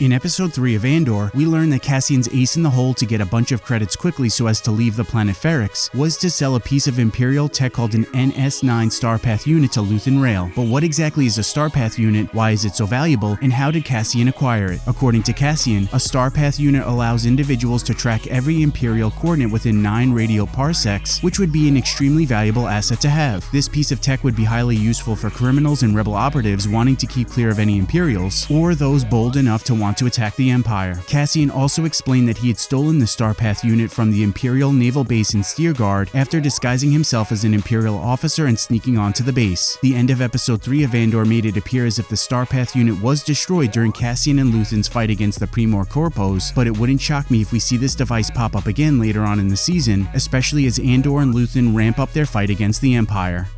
In episode 3 of Andor, we learn that Cassian's ace in the hole to get a bunch of credits quickly so as to leave the planet Ferrix was to sell a piece of Imperial tech called an NS9 Starpath unit to Luthen Rael. But what exactly is a Starpath unit, why is it so valuable, and how did Cassian acquire it? According to Cassian, a Starpath unit allows individuals to track every Imperial coordinate within 9 radio parsecs, which would be an extremely valuable asset to have. This piece of tech would be highly useful for criminals and rebel operatives wanting to keep clear of any Imperials, or those bold enough to want want to attack the Empire. Cassian also explained that he had stolen the Starpath unit from the Imperial naval base in Steergard after disguising himself as an Imperial officer and sneaking onto the base. The end of episode 3 of Andor made it appear as if the Starpath unit was destroyed during Cassian and Luthen's fight against the Pre-Mor Corpos, but it wouldn't shock me if we see this device pop up again later on in the season, especially as Andor and Luthen ramp up their fight against the Empire.